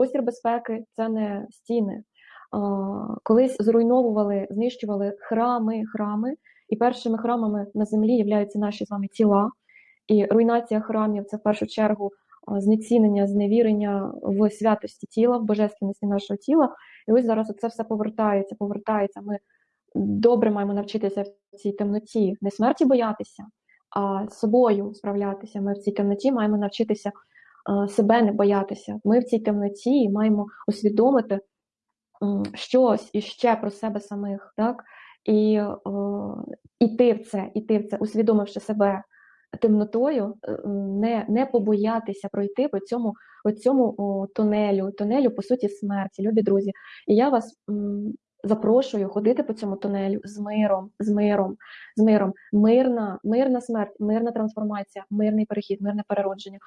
Простір безпеки це не стіни. Колись зруйновували, знищували храми, храми, і першими храмами на землі являються наші з вами тіла. І руйнація храмів це в першу чергу знецінення, зневірення в святості тіла, в божественності нашого тіла. І ось зараз це все повертається, повертається. Ми добре маємо навчитися в цій темноті не смерті боятися, а собою справлятися. Ми в цій темноті маємо навчитися себе не боятися. Ми в цій темноті маємо усвідомити щось іще про себе самих, так? І е, іти в це, іти в це, усвідомивши себе темнотою, е, не, не побоятися пройти по цьому, по цьому о, тунелю, тунелю, по суті, смерті, любі друзі. І я вас м, запрошую ходити по цьому тунелю з миром, з миром, з миром. Мирна, мирна смерть, мирна трансформація, мирний перехід, мирне переродження.